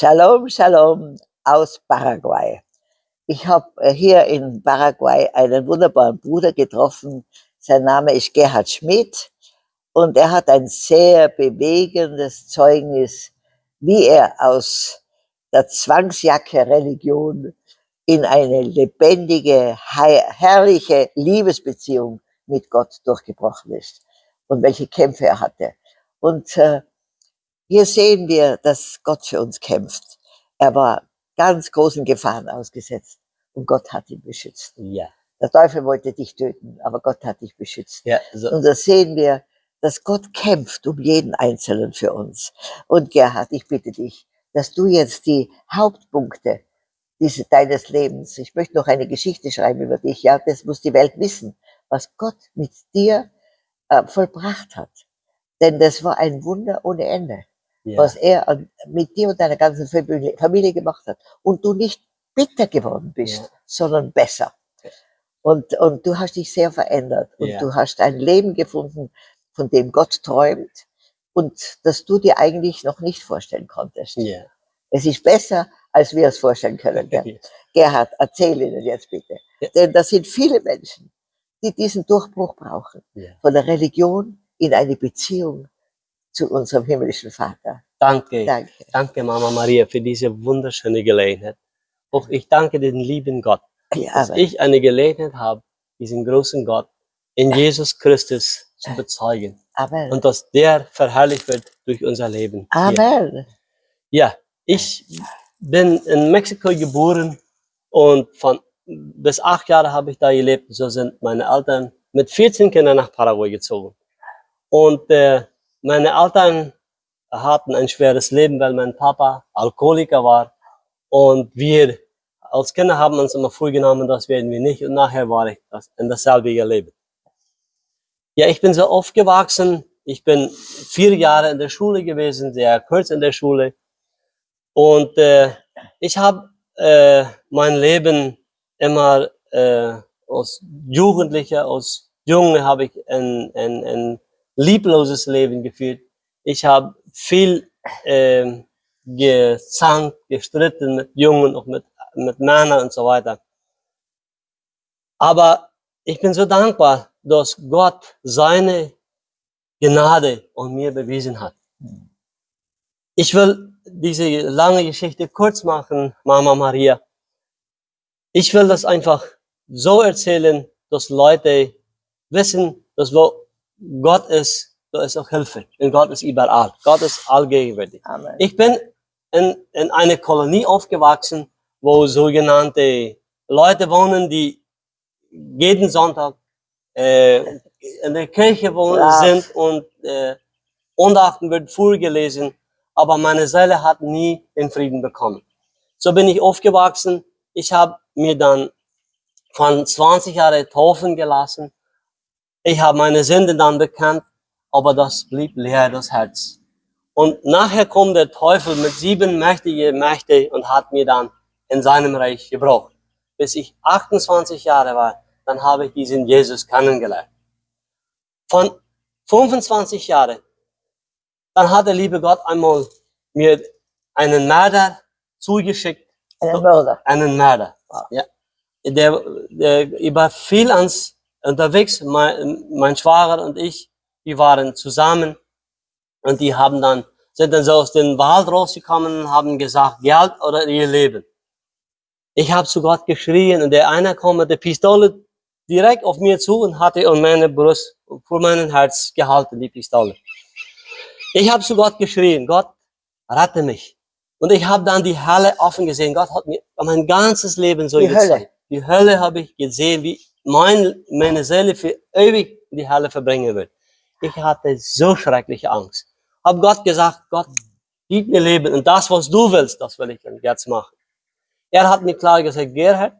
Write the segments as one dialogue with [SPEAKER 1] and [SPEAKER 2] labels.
[SPEAKER 1] Shalom, Shalom aus Paraguay. Ich habe äh, hier in Paraguay einen wunderbaren Bruder getroffen. Sein Name ist Gerhard Schmidt und er hat ein sehr bewegendes Zeugnis, wie er aus der Zwangsjacke Religion in eine lebendige, herrliche Liebesbeziehung mit Gott durchgebrochen ist und welche Kämpfe er hatte. Und äh, hier sehen wir, dass Gott für uns kämpft. Er war ganz großen Gefahren ausgesetzt und Gott hat ihn beschützt.
[SPEAKER 2] Ja.
[SPEAKER 1] Der Teufel wollte dich töten, aber Gott hat dich beschützt.
[SPEAKER 2] Ja, so.
[SPEAKER 1] Und da sehen wir, dass Gott kämpft um jeden Einzelnen für uns. Und Gerhard, ich bitte dich, dass du jetzt die Hauptpunkte diese, deines Lebens, ich möchte noch eine Geschichte schreiben über dich, ja, das muss die Welt wissen, was Gott mit dir äh, vollbracht hat. Denn das war ein Wunder ohne Ende,
[SPEAKER 2] ja.
[SPEAKER 1] was er mit dir und deiner ganzen Familie gemacht hat. Und du nicht bitter geworden bist,
[SPEAKER 2] Ja.
[SPEAKER 1] sondern besser. Und, und du hast dich sehr verändert und
[SPEAKER 2] Ja.
[SPEAKER 1] du hast ein Leben gefunden, von dem Gott träumt und das du dir eigentlich noch nicht vorstellen konntest.
[SPEAKER 2] Ja.
[SPEAKER 1] Es ist besser, als wir es vorstellen können. Gerhard, erzähl ihnen jetzt bitte. Denn das sind viele Menschen, die diesen Durchbruch brauchen. Von der Religion in eine Beziehung zu unserem himmlischen Vater.
[SPEAKER 2] Danke.
[SPEAKER 1] Danke.
[SPEAKER 2] Danke, Mama Maria, für diese wunderschöne Gelegenheit. Auch ich danke den lieben Gott,
[SPEAKER 1] Ja,
[SPEAKER 2] dass ich eine Gelegenheit habe, diesen großen Gott in Jesus Christus zu bezeugen.
[SPEAKER 1] Amen.
[SPEAKER 2] Und dass der verherrlicht wird durch unser Leben. hier.
[SPEAKER 1] Amen.
[SPEAKER 2] Ja, ich bin in Mexiko geboren und von bis acht Jahre habe ich da gelebt. So sind meine Eltern mit 14 Kindern nach Paraguay gezogen. Und äh, meine Eltern hatten ein schweres Leben, weil mein Papa Alkoholiker war. Und wir als Kinder haben uns immer vorgenommen, das werden wir nicht. Und nachher war ich das, in dasselbe Leben. Ja, ich bin so aufgewachsen. Ich bin vier Jahre in der Schule gewesen, sehr kurz in der Schule. Und äh, ich habe äh, mein Leben immer äh, als Jugendlicher, als Junge habe ich ein, ein, ein liebloses Leben geführt. Ich habe viel äh, gezankt, gestritten mit Jungen, auch mit, mit Männern und so weiter. Aber ich bin so dankbar, dass Gott seine Gnade an mir bewiesen hat. Ich will diese lange Geschichte kurz machen, Mama Maria. Ich will das einfach so erzählen, dass Leute wissen, dass wo Gott ist, da ist auch Hilfe. Und Gott ist überall. Gott ist allgegenwärtig.
[SPEAKER 1] Amen.
[SPEAKER 2] Ich bin in, in einer Kolonie aufgewachsen, wo sogenannte Leute wohnen, die jeden Sonntag äh, in der Kirche wohnen
[SPEAKER 1] Brav.
[SPEAKER 2] sind und äh, Undachten wird vorgelesen, aber meine Seele hat nie den Frieden bekommen. So bin ich aufgewachsen. Ich habe mir dann von 20 Jahren taufen gelassen. Ich habe meine Sünde dann bekannt, aber das blieb leer, das Herz. Und nachher kommt der Teufel mit sieben mächtigen Mächte und hat mir dann in seinem Reich gebraucht. Bis ich 28 Jahre war, dann habe ich diesen Jesus kennengelernt. Von 25 Jahren, dann hat der liebe Gott einmal mir einen Mörder zugeschickt,
[SPEAKER 1] Ein Mörder.
[SPEAKER 2] einen Mörder. Ja. Der, der überfiel uns unterwegs, mein, mein Schwager und ich, wir waren zusammen und die haben dann, sind dann so aus dem Wald rausgekommen und haben gesagt, Geld oder ihr Leben. Ich habe zu Gott geschrien und der eine kam mit der Pistole direkt auf mir zu und hatte an meine Brust, vor meinem Herz gehalten, die Pistole. Ich habe zu Gott geschrien, Gott, rette mich. Und ich habe dann die Hölle offen gesehen. Gott hat mir mein ganzes Leben so
[SPEAKER 1] Die
[SPEAKER 2] gezeigt.
[SPEAKER 1] Hölle.
[SPEAKER 2] Die Hölle habe ich gesehen, wie mein, meine Seele für ewig in die Hölle verbringen wird. Ich hatte so schreckliche Angst. Hab Gott gesagt, Gott, gib mir Leben und das, was du willst, das will ich dann jetzt machen. Er hat mir klar gesagt, Gerhard,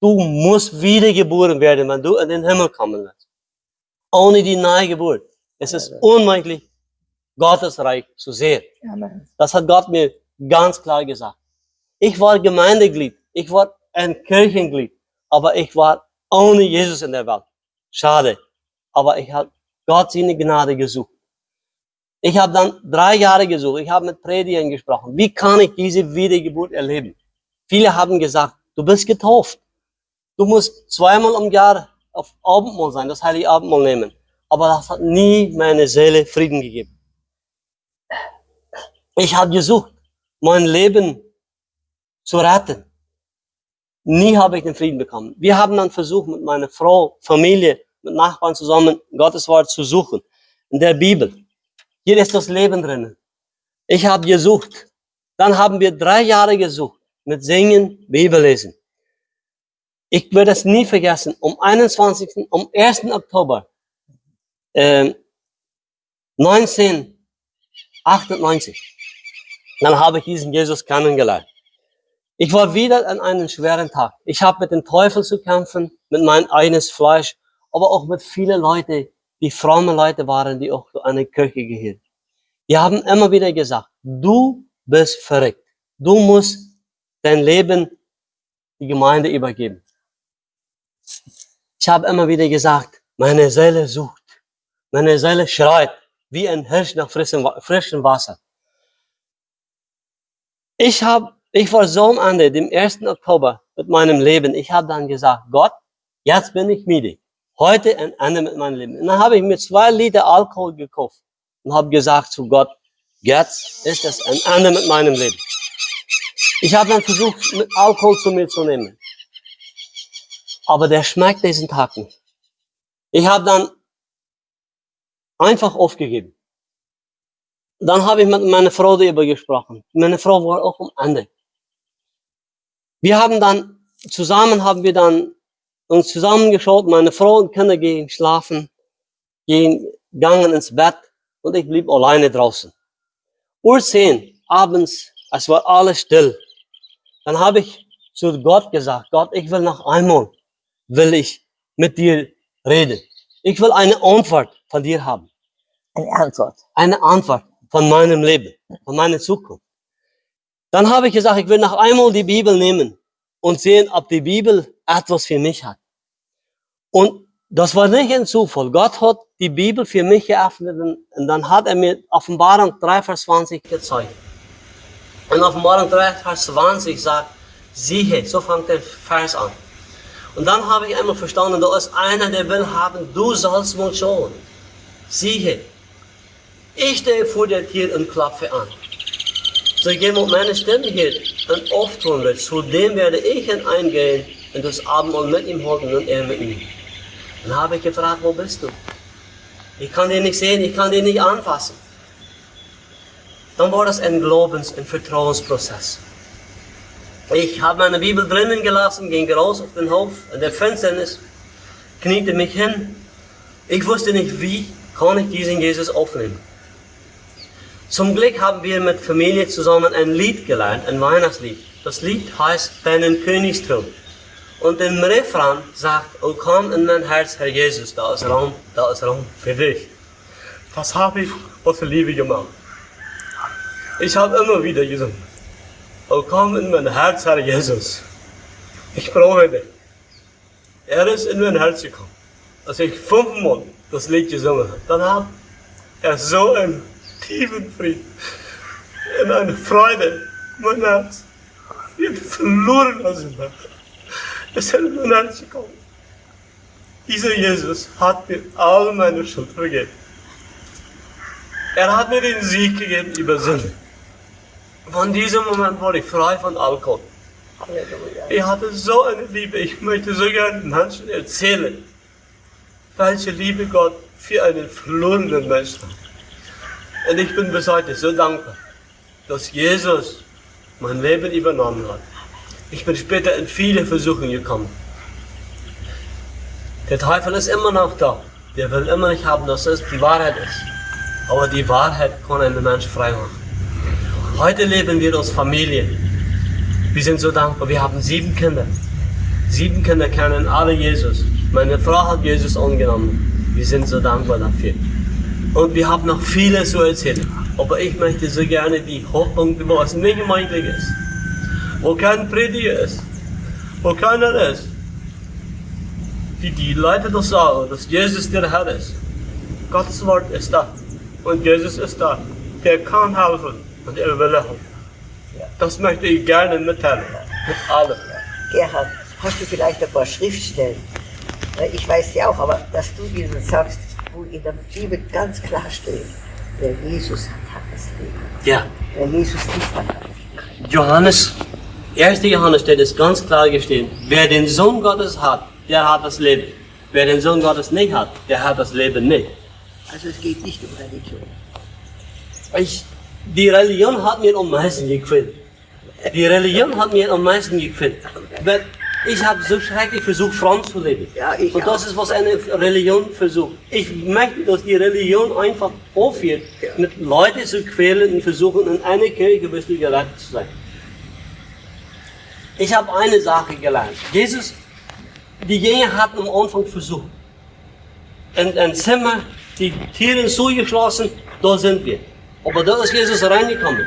[SPEAKER 2] du musst wiedergeboren werden, wenn du in den Himmel kommen willst. Ohne die Neugeburt. Es ist unmöglich, Gottes Reich zu sehen.
[SPEAKER 1] Amen.
[SPEAKER 2] Das hat Gott mir ganz klar gesagt. Ich war Gemeindeglied, ich war ein Kirchenglied, aber ich war ohne Jesus in der Welt. Schade. Aber ich habe Gott seine Gnade gesucht. Ich habe dann drei Jahre gesucht. Ich habe mit Predigern gesprochen. Wie kann ich diese Wiedergeburt erleben? Viele haben gesagt, du bist getauft. Du musst zweimal im Jahr auf Abendmahl sein, das heilige Abendmahl nehmen. Aber das hat nie meine Seele Frieden gegeben. Ich habe gesucht, mein Leben zu retten. Nie habe ich den Frieden bekommen. Wir haben dann versucht, mit meiner Frau, Familie, mit Nachbarn zusammen Gottes Wort zu suchen. In der Bibel. Hier ist das Leben drinnen. Ich habe gesucht. Dann haben wir drei Jahre gesucht. Mit Singen, Bibel lesen. Ich werde es nie vergessen. Um 21. um 1. Oktober äh, 1998. Dann habe ich diesen Jesus kennengelernt. Ich war wieder an einem schweren Tag. Ich habe mit dem Teufel zu kämpfen, mit meinem eigenes Fleisch, aber auch mit vielen Leuten, die fromme Leute waren, die auch zu einer Kirche gehören. Die haben immer wieder gesagt, du bist verrückt. Du musst dein Leben die Gemeinde übergeben. Ich habe immer wieder gesagt, meine Seele sucht, meine Seele schreit, wie ein Hirsch nach frischem, frischem Wasser. Ich habe, ich war so am Ende, dem 1. Oktober mit meinem Leben. Ich habe dann gesagt, Gott, jetzt bin ich müde. Heute ein Ende mit meinem Leben. Und dann habe ich mir zwei Liter Alkohol gekauft und habe gesagt zu Gott, jetzt ist es ein Ende mit meinem Leben. Ich habe dann versucht, mit Alkohol zu mir zu nehmen. Aber der schmeckt diesen Tag nicht. Ich habe dann einfach aufgegeben. Dann habe ich mit meiner Frau darüber gesprochen. Meine Frau war auch am Ende. Wir haben dann, zusammen haben wir dann uns zusammengeschaut, meine Frau und Kinder gehen schlafen, gehen, gegangen ins Bett und ich blieb alleine draußen. Uhr 10, abends, es war alles still. Dann habe ich zu Gott gesagt, Gott, ich will noch einmal, will ich mit dir reden. Ich will eine Antwort von dir haben.
[SPEAKER 1] Eine Antwort.
[SPEAKER 2] Eine Antwort von meinem Leben, von meiner Zukunft. Dann habe ich gesagt, ich will noch einmal die Bibel nehmen und sehen, ob die Bibel etwas für mich hat. Und das war nicht ein Zufall. Gott hat die Bibel für mich geöffnet und dann hat er mir Offenbarung 3, Vers 20 gezeigt. Und Offenbarung 3, Vers 20 sagt, siehe, so fängt der Vers an. Und dann habe ich einmal verstanden, da ist einer, der will haben, du sollst wohl schauen. Siehe, ich stehe vor der Tür und klopfe an. So jemand meine Stimme hier und auftun wird, zu dem werde ich hineingehen und das Abendmahl mit ihm halten und er mit mir. Dann habe ich gefragt, wo bist du? Ich kann den nicht sehen, ich kann den nicht anfassen. Dann war das ein Glaubens- und Vertrauensprozess. Ich habe meine Bibel drinnen gelassen, ging raus auf den Hof, in der Finsternis, kniete mich hin. Ich wusste nicht, wie kann ich diesen Jesus aufnehmen. Zum Glück haben wir mit Familie zusammen ein Lied gelernt, ein Weihnachtslied. Das Lied heißt Deinen Königsthron. Und im Refrain sagt, oh komm in mein Herz, Herr Jesus, da ist Raum, da ist Raum für dich. Das habe ich aus Liebe gemacht. Ich habe immer wieder gesungen, oh komm in mein Herz, Herr Jesus. Ich brauche dich. Er ist in mein Herz gekommen. Als ich fünfmal das Lied gesungen habe, dann hat er so ein tiefen Frieden, in eine Freude. Mein Herz wird verloren aus dem Herz. Es ist in mein Herz gekommen. Dieser Jesus hat mir all meine Schuld vergeben. Er hat mir den Sieg gegeben über Sünde. Von diesem Moment wurde ich frei von Alkohol. Ich hatte so eine Liebe, ich möchte so gerne Menschen erzählen, welche Liebe Gott für einen verlorenen Menschen hat. Und ich bin bis heute so dankbar, dass Jesus mein Leben übernommen hat. Ich bin später in viele Versuche gekommen. Der Teufel ist immer noch da. Der will immer nicht haben, dass es die Wahrheit ist. Aber die Wahrheit kann einen Mensch frei machen. Heute leben wir als Familie. Wir sind so dankbar. Wir haben sieben Kinder. Sieben Kinder kennen alle Jesus. Meine Frau hat Jesus angenommen. Wir sind so dankbar dafür. Und wir haben noch viele zu erzählen. Aber ich möchte so gerne die Hochpunkte, wo es nicht möglich ist. Wo kein Prediger ist. Wo keiner ist. Die die Leute das sagen, dass Jesus der Herr ist. Gottes Wort ist da. Und Jesus ist da. Der kann helfen und er will helfen. Das möchte ich gerne mitteilen. Mit allem.
[SPEAKER 1] Gerhard, hast du vielleicht ein paar Schriftstellen? Ich weiß ja auch, aber dass du ihnen sagst, in der Bibel ganz klar steht, wer Jesus hat, hat das Leben.
[SPEAKER 2] Ja.
[SPEAKER 1] Wer Jesus nicht hat, hat das
[SPEAKER 2] Johannes, 1. Johannes steht es ganz klar gestehen. Wer den Sohn Gottes hat, der hat das Leben. Wer den Sohn Gottes nicht hat, der hat das Leben nicht.
[SPEAKER 1] Also es geht nicht um Religion.
[SPEAKER 2] Ich, die Religion hat mir am meisten gequält. Die Religion hat mir am meisten gequält. Ich habe so schrecklich versucht, fromm zu leben.
[SPEAKER 1] Ja, ich
[SPEAKER 2] Und das
[SPEAKER 1] auch.
[SPEAKER 2] ist, was eine Religion versucht. Ich möchte, dass die Religion einfach aufhört,
[SPEAKER 1] Ja.
[SPEAKER 2] mit Leuten zu quälen und versuchen, in einer Kirche wirst du gerettet zu sein. Ich habe eine Sache gelernt. Jesus, die Jünger hatten am Anfang versucht. In ein Zimmer, die Türen zugeschlossen, da sind wir. Aber da ist Jesus reingekommen.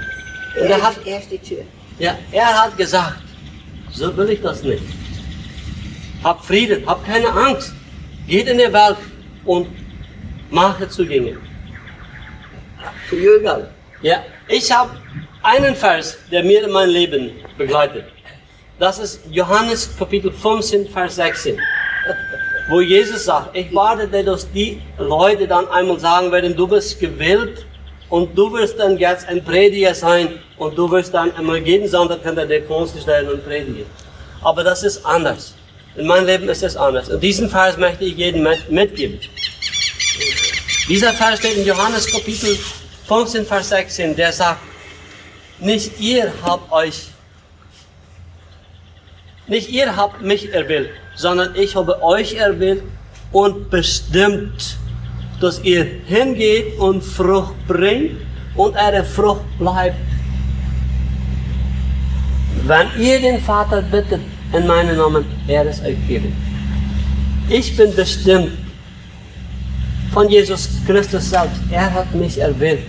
[SPEAKER 2] Und er hat,
[SPEAKER 1] er ist die Tür.
[SPEAKER 2] ja, er hat gesagt, so will ich das nicht. Hab Frieden, hab keine Angst. Geht in die Welt und mache Zugänge.
[SPEAKER 1] Für Jünger.
[SPEAKER 2] Ja, ich habe einen Vers, der mir in mein Leben begleitet. Das ist Johannes Kapitel 15, Vers 16. Wo Jesus sagt, ich warte, dass die Leute dann einmal sagen werden, du bist gewählt und du wirst dann jetzt ein Prediger sein und du wirst dann einmal jeden Sonntag hinter der Kunst stellen und predigen. Aber das ist anders. In meinem Leben ist es anders. Und diesen Vers möchte ich jedem mit- mitgeben. Dieser Vers steht in Johannes Kapitel 15, Vers 16, der sagt, nicht ihr habt euch, nicht ihr habt mich erwählt, sondern ich habe euch erwählt und bestimmt, dass ihr hingeht und Frucht bringt und eure Frucht bleibt. Wenn ihr den Vater bittet in meinem Namen, er es euch geben. Ich bin bestimmt von Jesus Christus selbst. Er hat mich erwählt.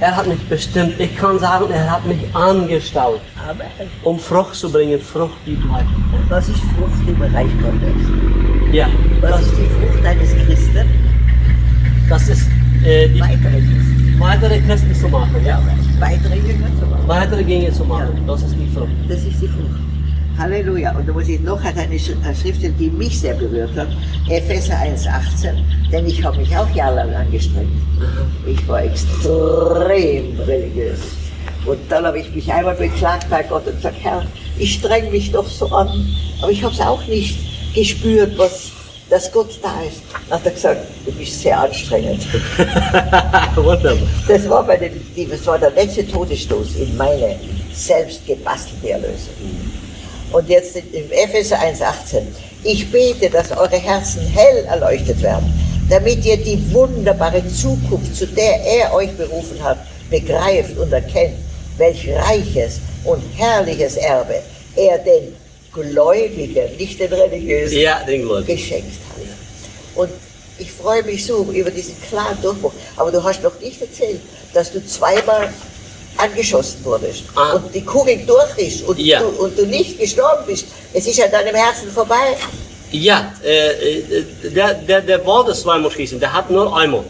[SPEAKER 2] Er hat mich bestimmt. Ich kann sagen, er hat mich angestellt,
[SPEAKER 1] Aber
[SPEAKER 2] um Frucht zu bringen, Frucht, die bleibt.
[SPEAKER 1] was ist Frucht im Reich Gottes?
[SPEAKER 2] Ja,
[SPEAKER 1] Was
[SPEAKER 2] das,
[SPEAKER 1] ist die Frucht eines Christen?
[SPEAKER 2] das ist äh, die
[SPEAKER 1] Weitere Christen.
[SPEAKER 2] weitere Christen zu machen. Ja.
[SPEAKER 1] Weitere Jünger zu machen.
[SPEAKER 2] Weitere Dinge zu machen. Das ist die Frucht.
[SPEAKER 1] Das ist die Frucht. Halleluja. Und da muss ich noch eine Sch- eine Schrift, die mich sehr berührt hat. Epheser 1,18. Denn ich habe mich auch jahrelang angestrengt. Ich war extrem religiös. Und dann habe ich mich einmal beklagt bei Gott und gesagt, Herr, ich streng mich doch so an. Aber ich habe es auch nicht gespürt, was, dass Gott da ist. Dann hat er gesagt, du bist sehr anstrengend. Das war, bei den, das war der letzte Todesstoß in meine selbst gebastelte Erlösung. Und jetzt in, im Epheser 1,18. Ich bete, dass eure Herzen hell erleuchtet werden, damit ihr die wunderbare Zukunft, zu der er euch berufen hat, begreift und erkennt, welch reiches und herrliches Erbe er den Gläubigen, nicht den Religiösen,
[SPEAKER 2] Ja, den
[SPEAKER 1] geschenkt hat. Und ich freue mich so über diesen klaren Durchbruch. Aber du hast noch nicht erzählt, dass du zweimal angeschossen wurdest
[SPEAKER 2] Ah.
[SPEAKER 1] und die Kugel durch ist und,
[SPEAKER 2] Ja.
[SPEAKER 1] du, und du nicht gestorben bist. Es ist an deinem Herzen vorbei.
[SPEAKER 2] Ja, äh, äh, der, der, der wollte zweimal schießen, der hat nur einmal.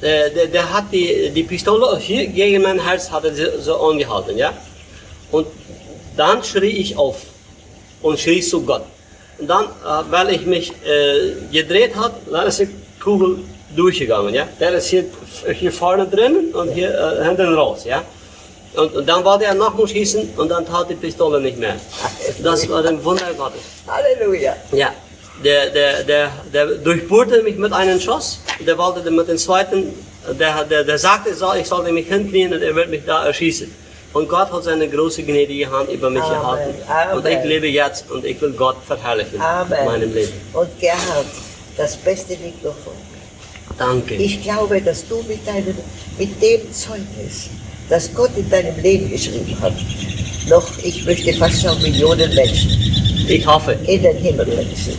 [SPEAKER 2] Äh, der, der hat die, die Pistole hier gegen mein Herz hat er so- angehalten, ja. Und dann schrie ich auf und schrie zu Gott. Und dann, äh, weil ich mich äh, gedreht hat, dann ist die Kugel durchgegangen, ja. Der ist hier, hier vorne drin und hier äh, hinten raus, ja. Und, und dann wollte er nochmal schießen und dann tat die Pistole nicht mehr. Das war ein Wunder Gottes.
[SPEAKER 1] Halleluja.
[SPEAKER 2] Ja, der, der, der, der durchbohrte mich mit einem Schuss. Der wollte mit dem zweiten, der, der, der sagte, ich sollte mich hinknien und er wird mich da erschießen. Und Gott hat seine große gnädige Hand über mich
[SPEAKER 1] Amen.
[SPEAKER 2] gehalten.
[SPEAKER 1] Amen.
[SPEAKER 2] Und ich lebe jetzt und ich will Gott verherrlichen
[SPEAKER 1] Amen.
[SPEAKER 2] in meinem Leben.
[SPEAKER 1] Und Gerhard, das Beste liegt noch vor.
[SPEAKER 2] Danke.
[SPEAKER 1] Ich glaube, dass du mit, deinem, mit dem Zeugnis, das Gott in deinem Leben geschrieben hat, noch, ich möchte fast sagen, Millionen Menschen
[SPEAKER 2] Ich hoffe.
[SPEAKER 1] in den Himmel bringst.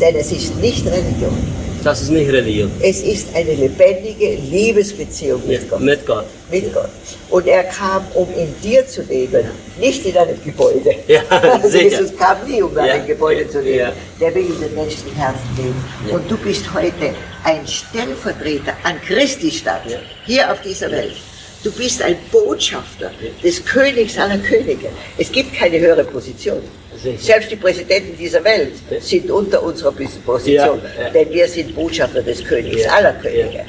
[SPEAKER 1] Denn es ist nicht Religion,
[SPEAKER 2] Das ist nicht Religion.
[SPEAKER 1] Es ist eine lebendige Liebesbeziehung
[SPEAKER 2] Ja,
[SPEAKER 1] mit Gott.
[SPEAKER 2] mit Gott.
[SPEAKER 1] Mit Gott. Und er kam, um in dir zu leben, nicht in einem Gebäude.
[SPEAKER 2] Ja,
[SPEAKER 1] Also
[SPEAKER 2] sicher.
[SPEAKER 1] Jesus kam nie, um in einem
[SPEAKER 2] Ja,
[SPEAKER 1] Gebäude zu leben.
[SPEAKER 2] ja.
[SPEAKER 1] Der will in den menschlichen Herzen leben.
[SPEAKER 2] Ja.
[SPEAKER 1] Und du bist heute ein Stellvertreter an Christi Stadt,
[SPEAKER 2] Ja.
[SPEAKER 1] hier auf dieser Welt. Du bist ein Botschafter des Königs aller Könige. Es gibt keine höhere Position. Selbst die Präsidenten dieser Welt sind unter unserer Position,
[SPEAKER 2] Ja, ja.
[SPEAKER 1] denn wir sind Botschafter des Königs
[SPEAKER 2] Ja,
[SPEAKER 1] aller. Könige.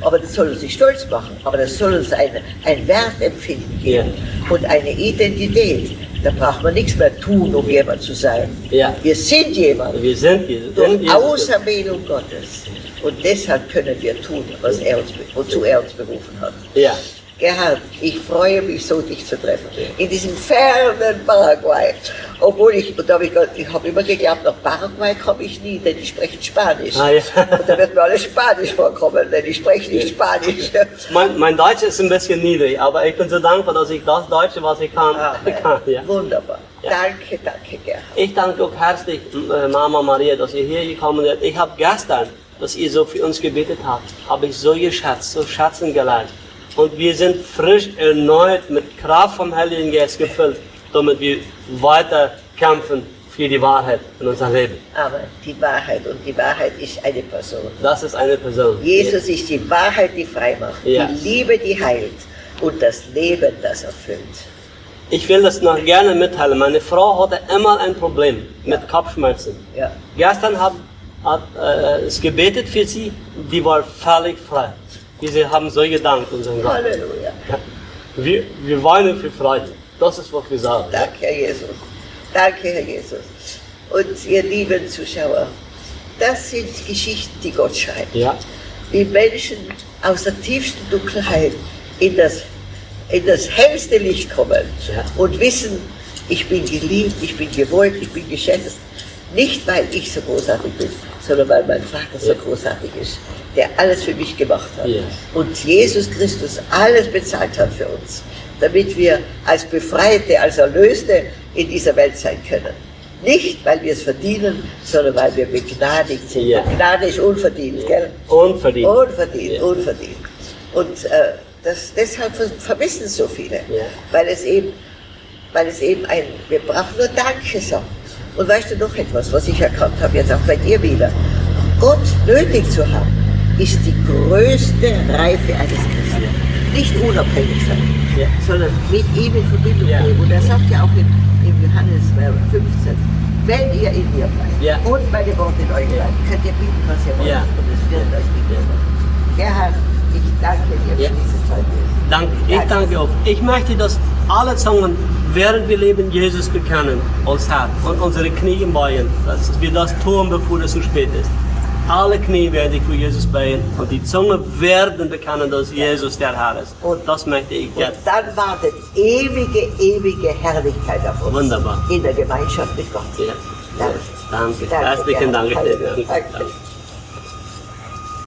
[SPEAKER 1] Aber das soll uns nicht stolz machen, aber das soll uns ein, ein Wertempfinden geben und eine Identität. Da braucht man nichts mehr tun, um jemand zu sein. Wir sind jemand
[SPEAKER 2] Wir sind in
[SPEAKER 1] durch. Auserwählung Gottes. Und deshalb können wir tun, was er uns, wozu er uns berufen hat.
[SPEAKER 2] Ja.
[SPEAKER 1] Gerhard, ich freue mich so, dich zu treffen. In diesem fernen Paraguay. Obwohl ich, und da hab ich, ich habe immer geglaubt, nach Paraguay komme ich nie, denn die sprechen Spanisch.
[SPEAKER 2] Ah, ja.
[SPEAKER 1] Und da wird mir alles Spanisch vorkommen, denn ich spreche nicht Spanisch.
[SPEAKER 2] Mein, mein Deutsch ist ein bisschen niedrig, aber ich bin so dankbar, dass ich das Deutsche, was ich kann,
[SPEAKER 1] Amen.
[SPEAKER 2] kann. Ja.
[SPEAKER 1] Wunderbar. Danke, danke, Gerhard.
[SPEAKER 2] Ich danke auch herzlich, äh, Mama Maria, dass ihr hier gekommen seid. Ich habe gestern, dass ihr so für uns gebetet habt, habe ich so geschätzt, so schätzen gelernt. Und wir sind frisch erneut mit Kraft vom Heiligen Geist gefüllt, damit wir weiter kämpfen für die Wahrheit in unserem Leben.
[SPEAKER 1] Aber die Wahrheit, und die Wahrheit ist eine Person.
[SPEAKER 2] Das ist eine Person.
[SPEAKER 1] Jesus ist die Wahrheit, die frei macht,
[SPEAKER 2] Ja.
[SPEAKER 1] die Liebe, die heilt und das Leben, das erfüllt.
[SPEAKER 2] Ich will das noch gerne mitteilen. Meine Frau hatte immer ein Problem mit Kopfschmerzen.
[SPEAKER 1] Ja.
[SPEAKER 2] Gestern hat, hat äh, es gebetet für sie, die war völlig frei. Wir haben so gedankt unseren Gott.
[SPEAKER 1] Halleluja.
[SPEAKER 2] Wir, wir weinen für Freude. Das ist, was wir sagen.
[SPEAKER 1] Danke, Herr Jesus. Danke, Herr Jesus. Und ihr lieben Zuschauer, das sind Geschichten, die Gott schreibt.
[SPEAKER 2] Ja,
[SPEAKER 1] Wie Menschen aus der tiefsten Dunkelheit in das, in das hellste Licht kommen
[SPEAKER 2] Ja.
[SPEAKER 1] und wissen, ich bin geliebt, ich bin gewollt, ich bin geschätzt. Nicht, weil ich so großartig bin, sondern weil mein Vater so großartig ist, der alles für mich gemacht hat.
[SPEAKER 2] Ja.
[SPEAKER 1] Und Jesus Christus alles bezahlt hat für uns, damit wir als Befreite, als Erlöste in dieser Welt sein können. Nicht, weil wir es verdienen, sondern weil wir begnadigt sind. Und Gnade ist unverdient, gell?
[SPEAKER 2] unverdient.
[SPEAKER 1] Unverdient, unverdient. Und äh, das, deshalb ver- vermissen so viele, weil es eben, weil es eben ein, wir brauchen nur Danke sagen. Und weißt du noch etwas, was ich erkannt habe, jetzt auch bei dir wieder? Gott nötig zu haben, ist die größte Reife eines Christen. Nicht unabhängig sein,
[SPEAKER 2] Ja.
[SPEAKER 1] sondern mit ihm in Verbindung
[SPEAKER 2] Ja.
[SPEAKER 1] leben. Und er sagt ja auch in, in Johannes äh, 15, wenn ihr in mir bleibt
[SPEAKER 2] Ja.
[SPEAKER 1] und meine Worte in euch
[SPEAKER 2] Ja.
[SPEAKER 1] bleiben, könnt ihr bieten, was ihr wollt.
[SPEAKER 2] Ja.
[SPEAKER 1] Und es wird euch gegeben. Gerhard, ich danke dir für diese Zeit.
[SPEAKER 2] Danke. Ich danke auch. Ich möchte, dass alle Zungen, während wir leben, Jesus bekennen als Herr und unsere Knie beugen, dass wir das tun, bevor es zu spät ist. Alle Knie werden sich für Jesus beugen und die Zunge werden bekennen, dass Jesus der Herr ist. Und das möchte ich
[SPEAKER 1] Und
[SPEAKER 2] jetzt.
[SPEAKER 1] dann wartet ewige, ewige Herrlichkeit auf uns.
[SPEAKER 2] Wunderbar.
[SPEAKER 1] In der Gemeinschaft mit Gott.
[SPEAKER 2] Ja.
[SPEAKER 1] Danke.
[SPEAKER 2] Danke. Herzlichen. Dank. Danke.
[SPEAKER 1] Danke.
[SPEAKER 2] Danke.